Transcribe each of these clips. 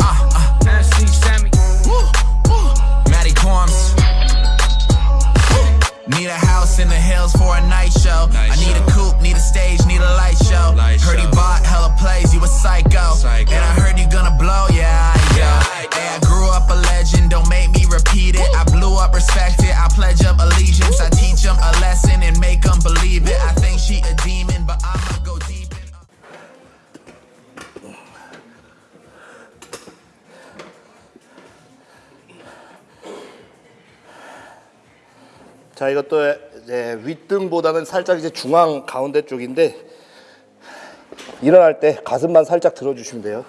Ah, ah. Need a house in the hills for a night show. Night I need show. a coupe, need a stage, need a light show. Light heard he show. bought hella plays, you a psycho. Psycho. And I heard you gonna blow, yeah, I go. Yeah, I Hey, I grew up a legend, don't make me repeat it. I blew up, respect 자 이것도 이제 윗등보다는 살짝 이제 중앙 가운데 쪽인데 일어날 때 가슴만 살짝 들어주시면 돼요.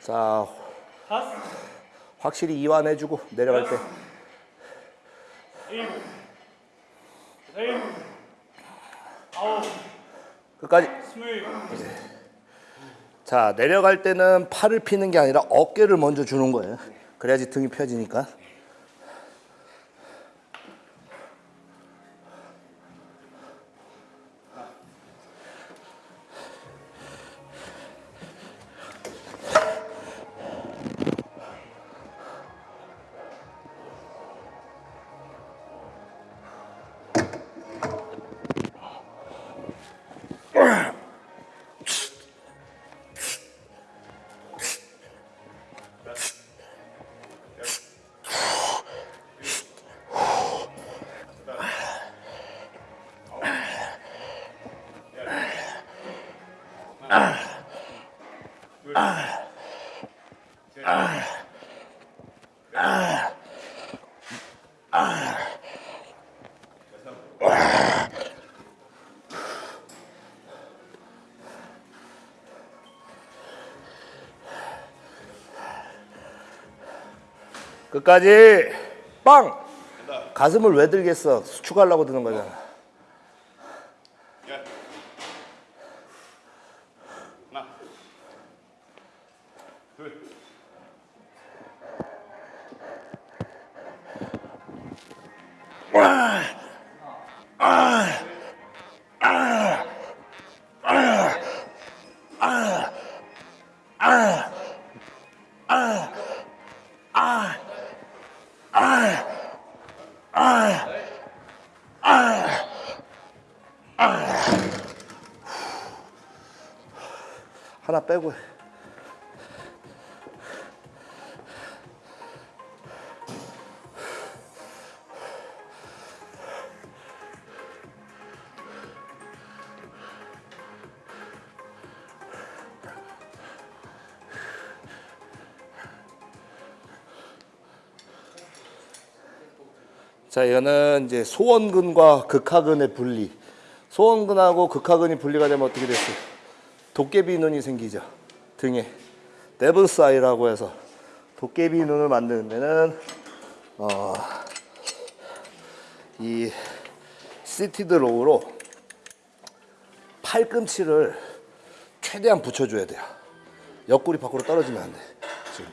자 확실히 이완해주고 내려갈 때. 끝까지. 자 내려갈 때는 팔을 피는 게 아니라 어깨를 먼저 주는 거예요. 그래야지 등이 펴지니까 끝까지 빵! 가슴을 왜 들겠어? 수축하려고 드는 거잖아 하나 빼고 해. 자, 이거는 이제 소원근과 극하근의 분리. 소원근하고 극하근이 분리가 되면 어떻게 됐어요? 도깨비 눈이 생기죠. 등에. devil's eye라고 해서 도깨비 눈을 만드는 데는 어, 이 seated row로 팔꿈치를 최대한 붙여줘야 돼요. 옆구리 밖으로 떨어지면 안 돼. 지금.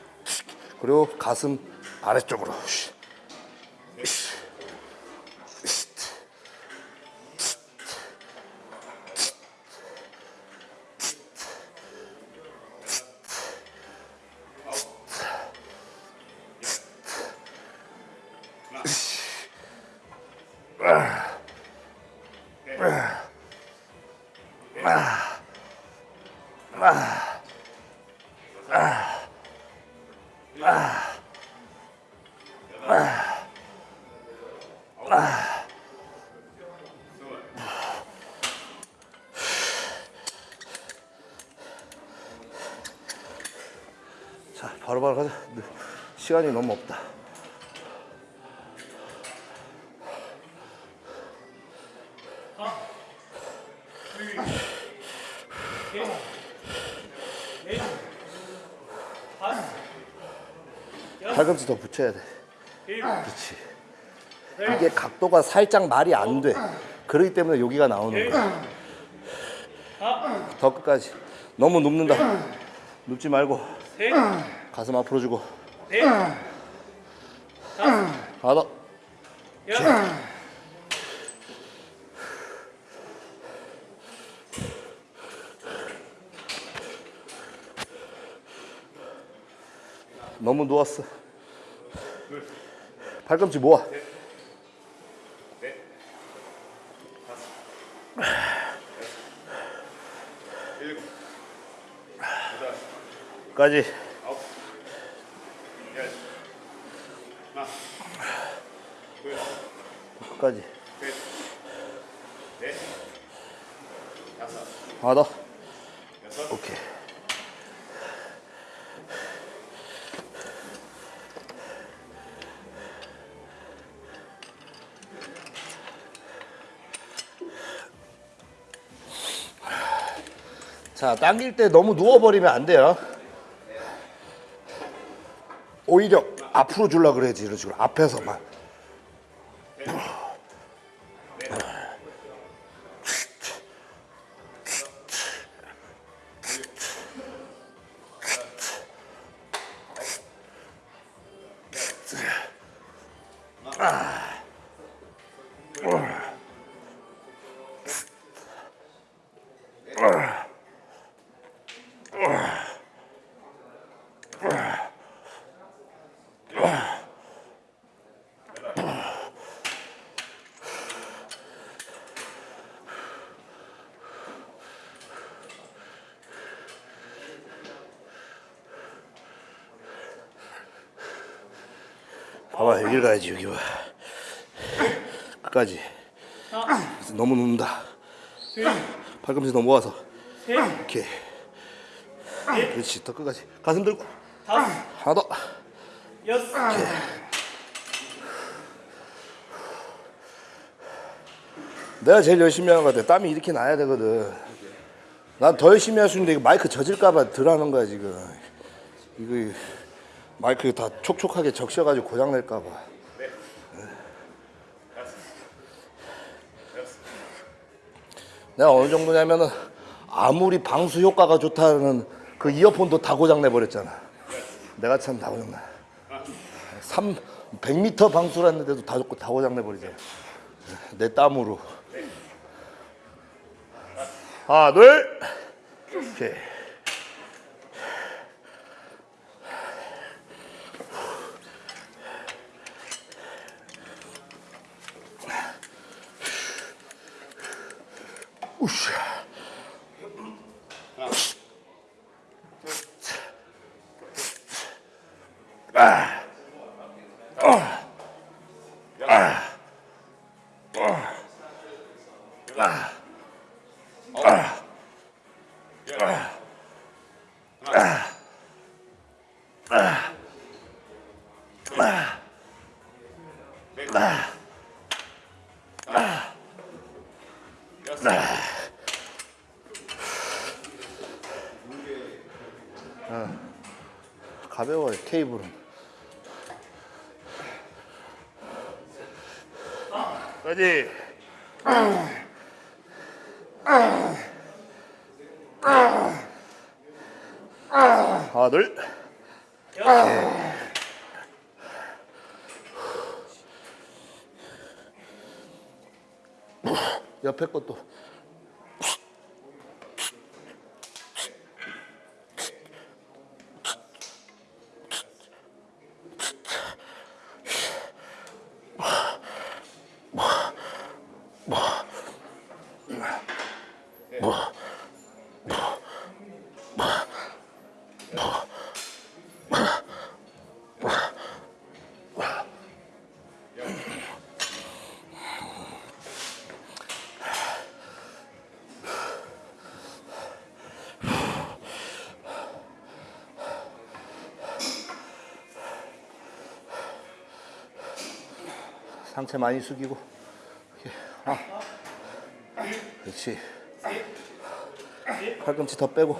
그리고 가슴 아래쪽으로. 시간이 너무 없다. 팔꿈치 더 붙여야 돼. 그렇지. 이게 각도가 살짝 말이 안 돼. 그렇기 때문에 여기가 나오는 거야. 더 끝까지. 너무 눕는다. 눕지 말고 가슴 앞으로 주고. 하나 더. 너무 누웠어. 팔꿈치 모아. 까지. 끝까지. 하나 더. 오케이. 자, 당길 때 너무 누워버리면 안 돼요. 오히려 앞으로 줄라 그래야지 이런 식으로 앞에서만. 봐봐 여기를 가야지 여기 봐. 끝까지. 너무 눕는다. 팔꿈치 너무 모아서. 오케이. 그렇지 더 끝까지. 가슴 들고. 하나 더. 내가 제일 열심히 하는 것 같아. 땀이 이렇게 나야 되거든. 난 더 열심히 할 수 있는데 이거 마이크 젖을까봐 덜 하는 거야 지금. 이거 마이크 다 촉촉하게 적셔가지고 고장 낼까봐. 내가 어느 정도냐면은 아무리 방수 효과가 좋다는 그 이어폰도 다 고장 내버렸잖아. 내가 참 다 고장 나. 3 100m 방수라는데도 다, 다 고장 내버리잖아. 내 땀으로. 하나, 둘. 오케이. 우샤. 가벼워요 까지. 하나 둘. 옆에 것도. 상체 많이 숙이고. 하나 그렇지. 팔꿈치 더 빼고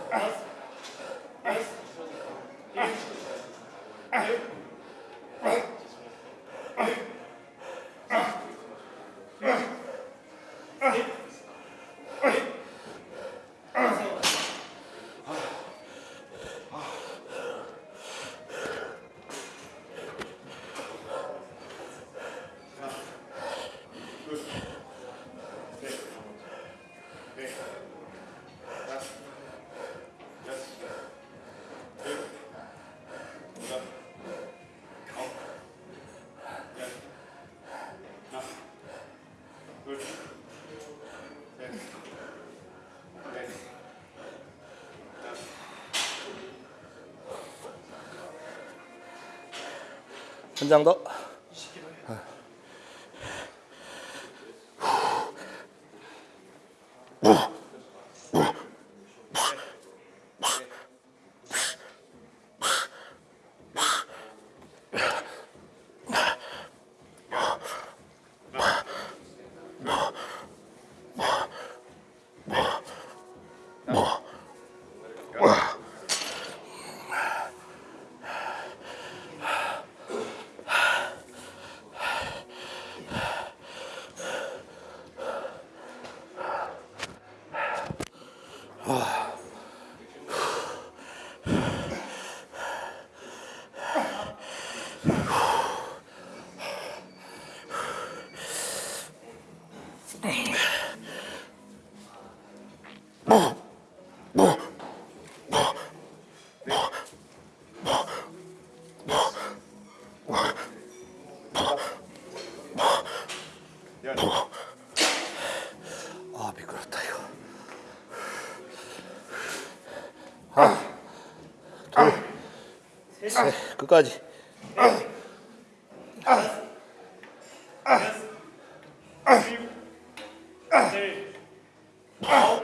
더. 아 미끄럽다 이거. 하나, 둘, 셋, 끝까지. Two. Hold.